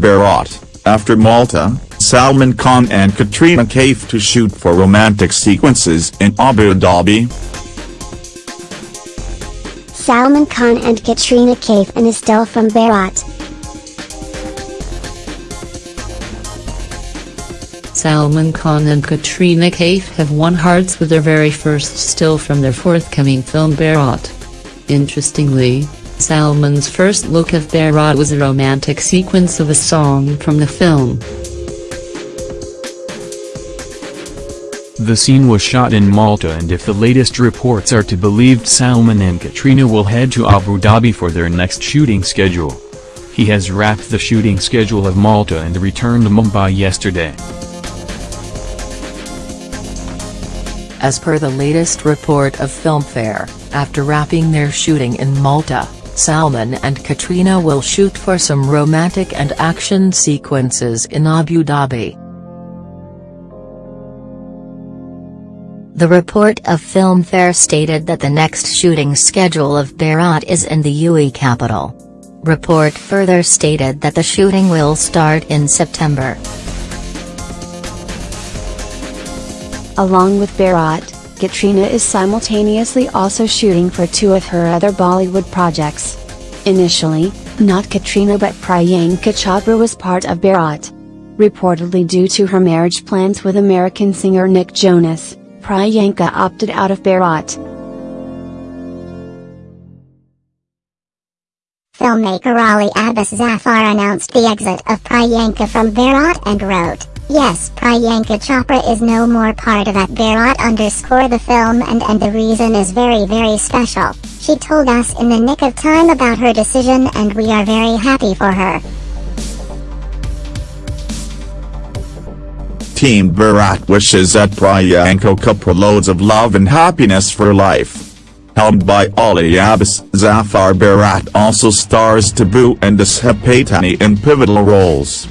Bharat, after Malta, Salman Khan and Katrina Kaif to shoot for romantic sequences in Abu Dhabi. Salman Khan and Katrina Kaif and Estelle from Bharat. Salman Khan and Katrina Kaif have won hearts with their very first still from their forthcoming film Bharat. Interestingly, Salman's first look of Bharat was a romantic sequence of a song from the film. The scene was shot in Malta and if the latest reports are to be believed Salman and Katrina will head to Abu Dhabi for their next shooting schedule. He has wrapped the shooting schedule of Malta and returned to Mumbai yesterday. As per the latest report of Filmfare, after wrapping their shooting in Malta, Salman and Katrina will shoot for some romantic and action sequences in Abu Dhabi. The report of Filmfare stated that the next shooting schedule of Bharat is in the UAE capital. Report further stated that the shooting will start in September. Along with Bharat, Katrina is simultaneously also shooting for two of her other Bollywood projects. Initially, not Katrina but Priyanka Chopra was part of Bharat. Reportedly due to her marriage plans with American singer Nick Jonas, Priyanka opted out of Bharat. Filmmaker Ali Abbas Zafar announced the exit of Priyanka from Bharat and wrote, Yes, Priyanka Chopra is no more part of that Bharat underscore the film and and the reason is very very special. She told us in the nick of time about her decision and we are very happy for her. Team Bharat wishes that Priyanka Chopra loads of love and happiness for life. Helmed by Ali Abbas, Zafar Bharat also stars Tabu and Disha Patani in pivotal roles.